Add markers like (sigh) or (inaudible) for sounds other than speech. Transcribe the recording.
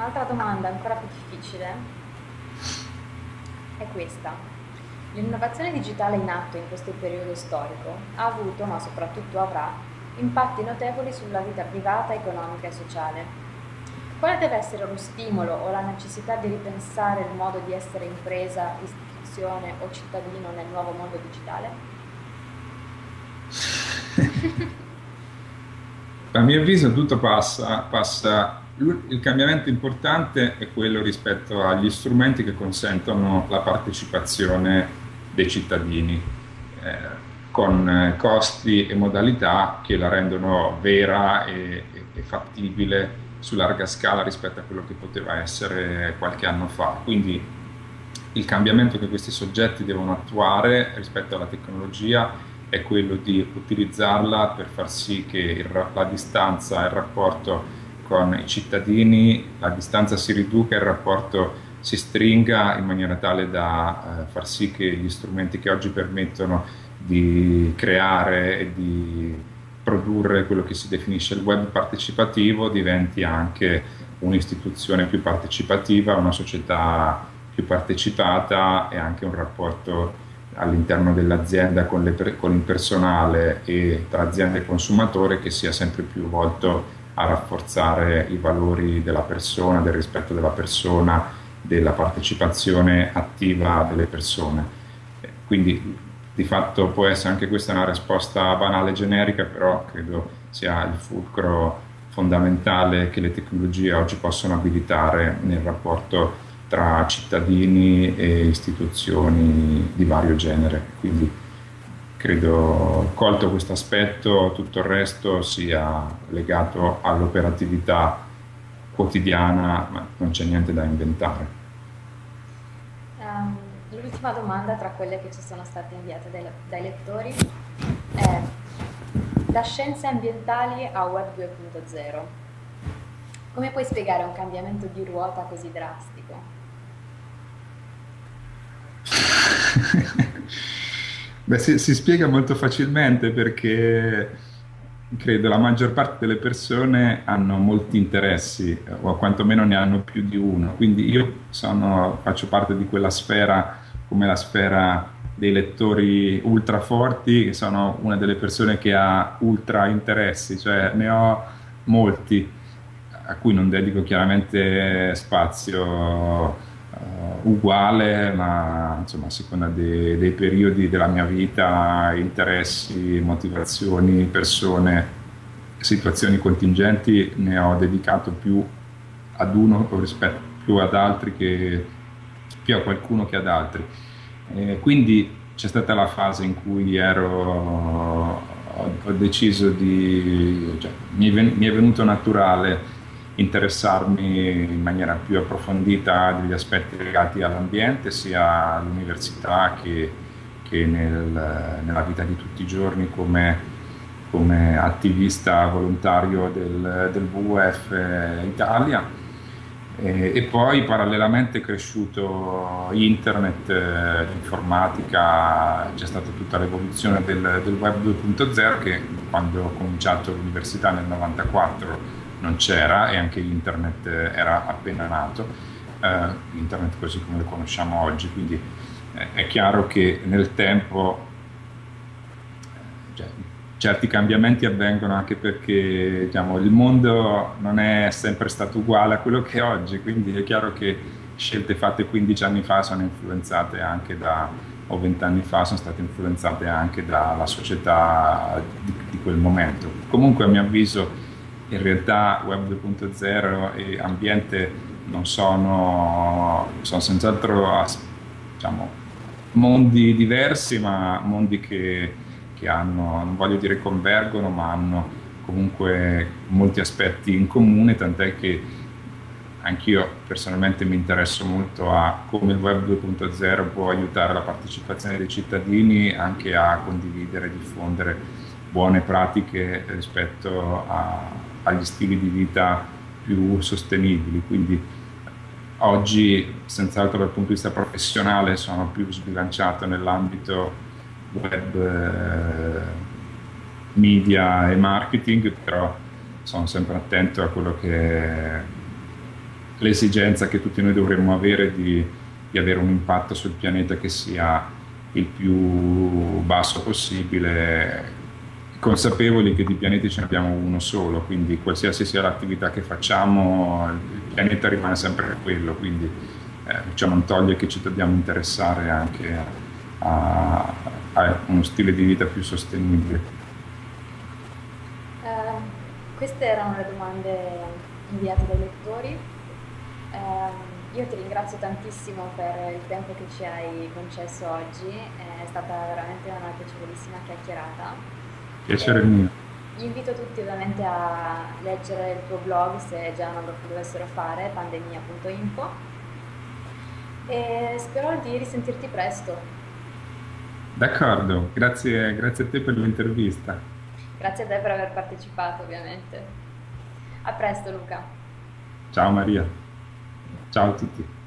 Un'altra domanda ancora più difficile è questa. L'innovazione digitale in atto in questo periodo storico ha avuto, ma soprattutto avrà, impatti notevoli sulla vita privata, economica e sociale. Quale deve essere lo stimolo o la necessità di ripensare il modo di essere impresa, istituzione o cittadino nel nuovo mondo digitale? (laughs) A mio avviso tutto passa, passa, il cambiamento importante è quello rispetto agli strumenti che consentono la partecipazione dei cittadini, eh, con costi e modalità che la rendono vera e, e fattibile su larga scala rispetto a quello che poteva essere qualche anno fa. Quindi il cambiamento che questi soggetti devono attuare rispetto alla tecnologia è quello di utilizzarla per far sì che il, la distanza, il rapporto con i cittadini, la distanza si riduca il rapporto si stringa in maniera tale da eh, far sì che gli strumenti che oggi permettono di creare e di produrre quello che si definisce il web partecipativo diventi anche un'istituzione più partecipativa, una società più partecipata e anche un rapporto all'interno dell'azienda con, con, il personale e tra azienda e consumatore che sia sempre più volto a rafforzare i valori della persona, del rispetto della persona, della partecipazione attiva delle persone. Quindi di fatto può essere anche questa una risposta banale e generica, però credo sia il fulcro fondamentale che le tecnologie oggi possono abilitare nel rapporto tra cittadini e istituzioni di vario genere. Quindi credo, colto questo aspetto, tutto il resto sia legato all'operatività quotidiana, ma non c'è niente da inventare. Um, l'ultima domanda tra quelle che ci sono state inviate dai, dai lettori è da scienze ambientali a web 2.0. Come puoi spiegare un cambiamento di ruota così drastico? (laughs) Beh, si, si, spiega molto facilmente perché credo la maggior parte delle persone hanno molti interessi o quantomeno ne hanno più di uno. Quindi io sono, faccio parte di quella sfera come la sfera dei lettori ultra forti, che sono una delle persone che ha ultra interessi, cioè ne ho molti a cui non dedico chiaramente spazio uguale, ma insomma a seconda dei, dei periodi della mia vita, interessi, motivazioni, persone, situazioni contingenti, ne ho dedicato più ad uno rispetto più ad altri che più a qualcuno che ad altri. E quindi c'è stata la fase in cui ero, ho, deciso di, cioè, mi è venuto naturale interessarmi in maniera più approfondita degli aspetti legati all'ambiente, sia all'università che, che nel, nella vita di tutti i giorni come, come attivista volontario del, del WWF Italia. E, e, poi parallelamente è cresciuto internet, eh, l'informatica, c'è stata tutta l'evoluzione del, del web 2.0 che quando ho cominciato l'università nel 94 non c'era e anche internet era appena nato, eh, internet così come lo conosciamo oggi, quindi eh, è chiaro che nel tempo cioè, certi cambiamenti avvengono anche perché diciamo, il mondo non è sempre stato uguale a quello che è oggi, quindi è chiaro che scelte fatte 15 anni fa sono influenzate anche da, o 20 anni fa sono state influenzate anche dalla società di, di quel momento. Comunque a mio avviso in realtà Web 2.0 e ambiente non sono, sono senz'altro diciamo, mondi diversi, ma mondi che, che hanno, non voglio dire convergono, ma hanno comunque molti aspetti in comune, tant'è che anch'io personalmente mi interesso molto a come il web 2.0 può aiutare la partecipazione dei cittadini anche a condividere e diffondere buone pratiche rispetto a, agli stili di vita più sostenibili. Quindi oggi, senz'altro dal punto di vista professionale, sono più sbilanciato nell'ambito web, eh, media e marketing, però sono sempre attento a quello che l'esigenza che tutti noi dovremmo avere di, di avere un impatto sul pianeta che sia il più basso possibile, consapevoli che di pianeti ce ne abbiamo uno solo, quindi qualsiasi sia l'attività che facciamo, il pianeta rimane sempre quello, quindi eh, ciò non toglie che ci dobbiamo interessare anche a, a uno stile di vita più sostenibile. Eh, queste erano le domande inviate dai lettori. Eh, io ti ringrazio tantissimo per il tempo che ci hai concesso oggi, è stata veramente una piacevolissima chiacchierata. Piacere mio. Invito tutti ovviamente a leggere il tuo blog se già non lo dovessero fare, pandemia.info e spero di risentirti presto. D'accordo, grazie, grazie a te per l'intervista. Grazie a te per aver partecipato ovviamente. A presto Luca. Ciao Maria, ciao a tutti.